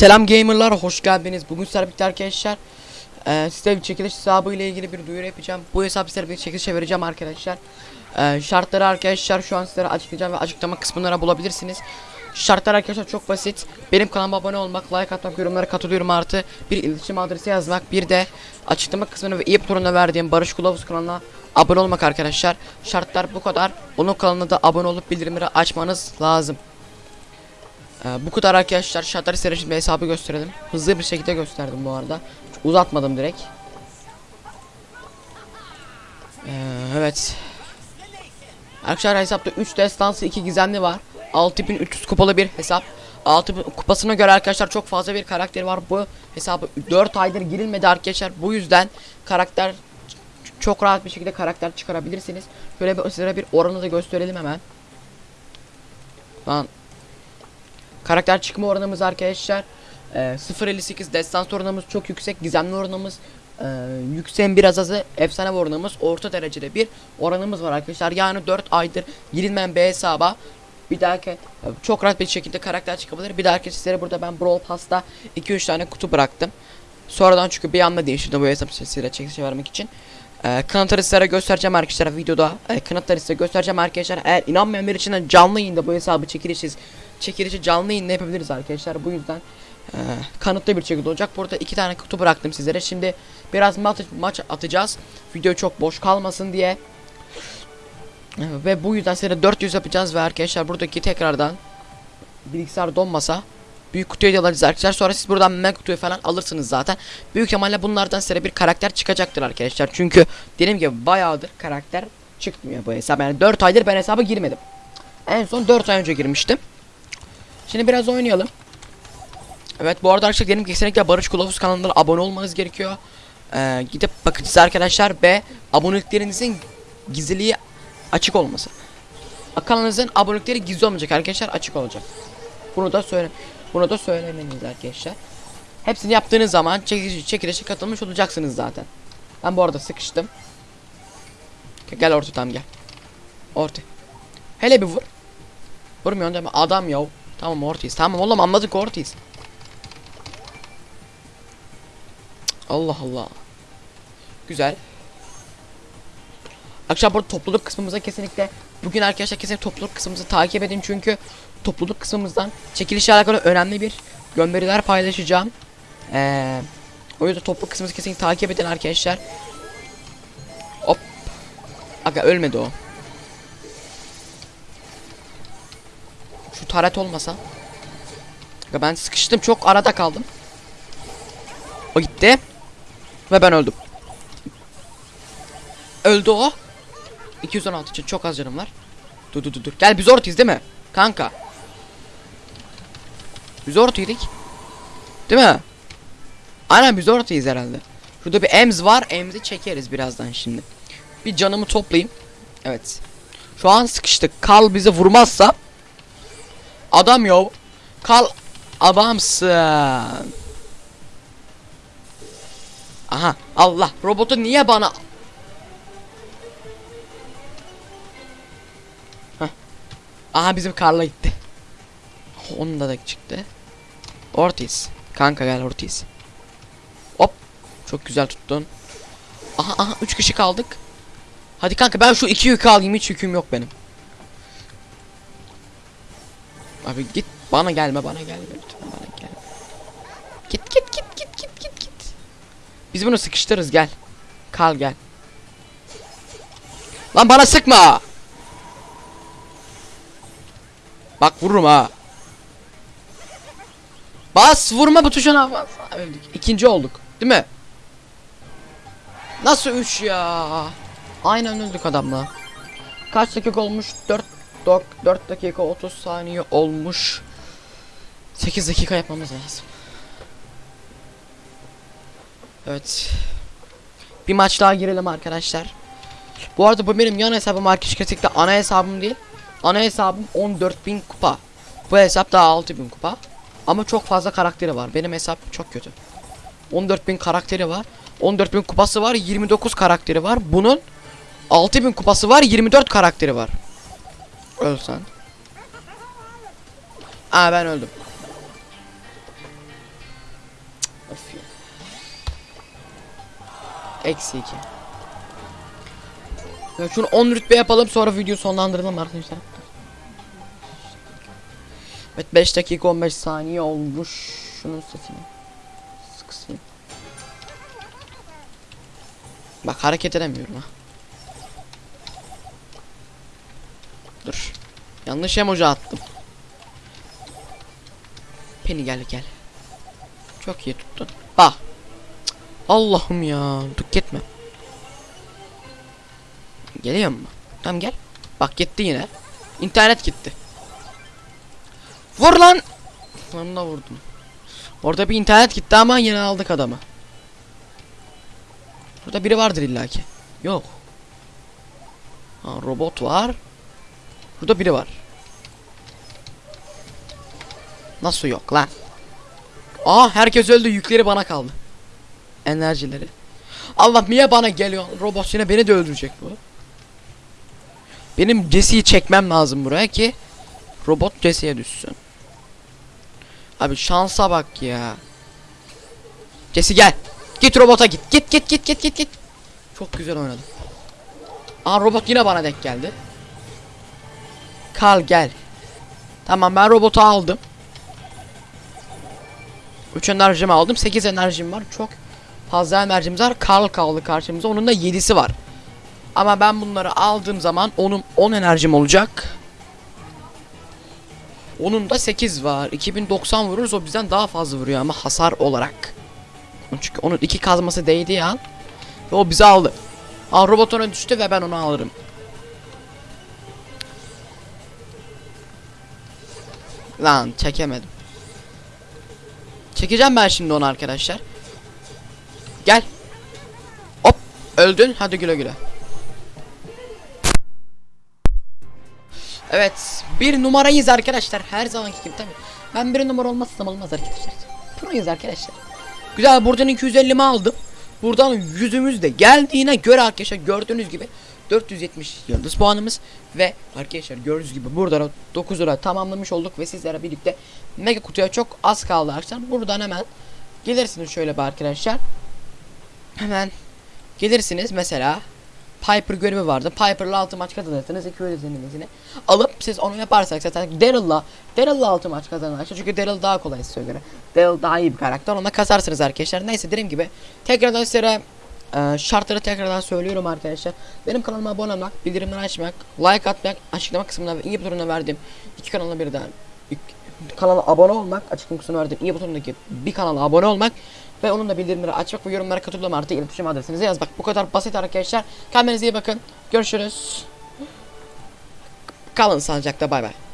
Selam gamerlar hoş geldiniz. Bugün sizlerle arkadaşlar e, size bir çekiliş hesabı ile ilgili bir duyuru yapacağım. Bu hesabı sizlere bir çekilişe vereceğim arkadaşlar. E, şartları arkadaşlar şu an sizlere açıklayacağım ve açıklama kısmında bulabilirsiniz. Şartlar arkadaşlar çok basit. Benim kanalıma abone olmak, like atmak, yorumlara katılıyorum artı bir iletişim adresi yazmak, bir de açıklama kısmına ve iyi butonuna verdiğim Barış Kılavuz kanalına abone olmak arkadaşlar. Şartlar bu kadar. Onun kanalına da abone olup bildirimleri açmanız lazım. Ee, bu kadar arkadaşlar şartları size şimdi hesabı gösterelim. Hızlı bir şekilde gösterdim bu arada. Uzatmadım direkt. Ee, evet. Arkadaşlar hesapta 3 destansı 2 gizemli var. 6300 kupalı bir hesap. 6000 kupasına göre arkadaşlar çok fazla bir karakter var. Bu hesabı 4 aydır girilmedi arkadaşlar. Bu yüzden karakter çok rahat bir şekilde karakter çıkarabilirsiniz. Şöyle bir size bir oranı da gösterelim hemen. Lan Karakter çıkma oranımız arkadaşlar e, 0.58 destans oranımız çok yüksek gizemli oranımız e, yükseğin biraz azı efsane oranımız orta derecede bir oranımız var arkadaşlar yani 4 aydır girilmeyen bir hesaba bir dahaki çok rahat bir şekilde karakter çıkabilir bir dahaki sizlere burada ben Brawl Pass'ta 2-3 tane kutu bıraktım sonradan çünkü bir anda değiştirdim bu hesap sesiyle çekişe vermek için ee, kanıtları sizlere göstereceğim arkadaşlar videoda. Ee, kanıtları size göstereceğim arkadaşlar. Eğer inanmayanlar için de canlı yayında bu hesabı çekilişiz. Çekilişi canlı yayında yapabiliriz arkadaşlar. Bu yüzden e, kanıtlı bir şekilde olacak. Burada iki tane kutu bıraktım sizlere. Şimdi biraz maç, atacağız. Video çok boş kalmasın diye. Ee, ve bu yüzden size 400 yapacağız ve arkadaşlar buradaki tekrardan bilgisayar donmasa büyük kutuyu alacağız arkadaşlar. Sonra siz buradan mega kutuyu falan alırsınız zaten. Büyük ihtimalle bunlardan size bir karakter çıkacaktır arkadaşlar. Çünkü dediğim gibi bayağıdır karakter çıkmıyor bu hesap. Yani 4 aydır ben hesaba girmedim. En son 4 ay önce girmiştim. Şimdi biraz oynayalım. Evet bu arada arkadaşlar benim kesinlikle Barış Kılavuz kanalına abone olmanız gerekiyor. Ee, gidip bakacağız arkadaşlar ve aboneliklerinizin gizliliği açık olması. Kanalınızın abonelikleri gizli olmayacak arkadaşlar açık olacak. Bunu da söyle bunu da söylemeniz arkadaşlar. Hepsini yaptığınız zaman çekilişe, çekilişe katılmış olacaksınız zaten. Ben bu arada sıkıştım. Gel orta tam gel. Orta. Hele bir vur. Vurmuyorsun değil mi? Adam ya. Tamam ortayız. Tamam oğlum anladık ortayız. Allah Allah. Güzel. Akşam burada topluluk kısmımıza kesinlikle bugün arkadaşlar kesinlikle topluluk kısmımızı takip edin çünkü topluluk kısmımızdan çekilişle alakalı önemli bir gönderiler paylaşacağım. Ee, o yüzden topluluk kısmımızı kesinlikle takip edin arkadaşlar. Hop. Aga ölmedi o. Şu taret olmasa. Aga ben sıkıştım çok arada kaldım. O gitti. Ve ben öldüm. Öldü o. 216 için çok az canım var. Dur dur dur dur. Gel biz ortayız değil mi? Kanka. Biz ortaydık. Değil mi? Aynen biz ortayız herhalde. Şurada bir ems var. Ems'i çekeriz birazdan şimdi. Bir canımı toplayayım. Evet. Şu an sıkıştık. Kal bizi vurmazsa Adam yo. Kal adamsın. Aha Allah robotu niye bana Heh. Aha bizim Karla gitti. Onda da çıktı. Ortiz. Kanka gel Ortiz. Hop. Çok güzel tuttun. Aha aha 3 kişi kaldık. Hadi kanka ben şu iki yükü alayım hiç yüküm yok benim. Abi git bana gelme bana gelme lütfen bana gelme. Git git git git git git git. Biz bunu sıkıştırırız gel. Kal gel. Lan bana sıkma. Bak vururum ha. Bas vurma bu tuşuna bas. Öldük. İkinci olduk. Değil mi? Nasıl 3 ya? Aynen öldük adamla. Kaç dakika olmuş? 4 4, 4 dakika 30 saniye olmuş. 8 dakika yapmamız lazım. Evet. Bir maç daha girelim arkadaşlar. Bu arada bu benim yan hesabım arkadaşlar kesinlikle ana hesabım değil. Ana hesabım 14.000 kupa. Bu hesap daha 6.000 kupa. Ama çok fazla karakteri var. Benim hesap çok kötü. 14.000 karakteri var. 14.000 kupası var. 29 karakteri var. Bunun 6000 kupası var. 24 karakteri var. Ölsen. Aa ben öldüm. Öf ya. Eksi 2. Ya şunu 10 rütbe yapalım sonra video sonlandıralım arkadaşlar. Evet 5 dakika 15 saniye olmuş. Şunun sesini sıksayım. Bak hareket edemiyorum ha. Dur. Yanlış emoji attım. Penny gel gel. Çok iyi tuttun. Bak. Allah'ım ya. Dur gitme. Geliyor mu? Tamam gel. Bak gitti yine. İnternet gitti. Vur lan. Lan da vurdum. Orada bir internet gitti ama yine aldık adamı. Burada biri vardır illaki. Yok. Ha, robot var. Burada biri var. Nasıl yok lan? Aa herkes öldü yükleri bana kaldı. Enerjileri. Allah niye bana geliyor? Robot yine beni de öldürecek bu. Benim Jesse'yi çekmem lazım buraya ki robot Jesse'ye düşsün. Abi şansa bak ya. Jesse gel. Git robota git. Git git git git git git. Çok güzel oynadım. Aa robot yine bana denk geldi. Kal gel. Tamam ben robotu aldım. 3 enerjimi aldım. 8 enerjim var. Çok fazla enerjimiz var. Karl kaldı karşımıza. Onun da 7'si var. Ama ben bunları aldığım zaman onun 10 enerjim olacak. Onun da 8 var. 2090 vururuz o bizden daha fazla vuruyor ama hasar olarak. Çünkü onun iki kazması değdi ya. Ve o bizi aldı. Aa robot ona düştü ve ben onu alırım. Lan çekemedim. Çekeceğim ben şimdi onu arkadaşlar. Gel. Hop öldün. Hadi güle güle. Evet bir numarayız arkadaşlar her zamanki gibi tabi. Ben bir numara olmazsam olmaz arkadaşlar. Proyuz arkadaşlar. Güzel buradan 250'mi aldım. Buradan yüzümüz de geldiğine göre arkadaşlar gördüğünüz gibi 470 yıldız puanımız ve arkadaşlar gördüğünüz gibi burada 9 lira tamamlamış olduk ve sizlere birlikte mega kutuya çok az kaldı arkadaşlar. Buradan hemen gelirsiniz şöyle bir arkadaşlar. Hemen gelirsiniz mesela Piper görevi vardı. Piper'la 6 maç kazanırsınız. 200 denemesini alıp siz onu yaparsak zaten Daryl'la Daryl'la 6 maç kazanırsınız. Çünkü Daryl daha kolay size göre. Daryl daha iyi bir karakter. Ona kasarsınız arkadaşlar. Neyse dediğim gibi tekrardan size e, şartları tekrardan söylüyorum arkadaşlar. Benim kanalıma abone olmak, bildirimleri açmak, like atmak, açıklama kısmında ve iyi butonuna verdiğim iki kanala birden kanala abone olmak, açıklama kısmına verdiğim iyi butonundaki bir kanala abone olmak ve onun da bildirimleri açmak ve yorumlara katılma artı iletişim adresinizi yaz. Bak bu kadar basit arkadaşlar. Kendinize iyi bakın. Görüşürüz. Kalın sağlıcakla bay bay.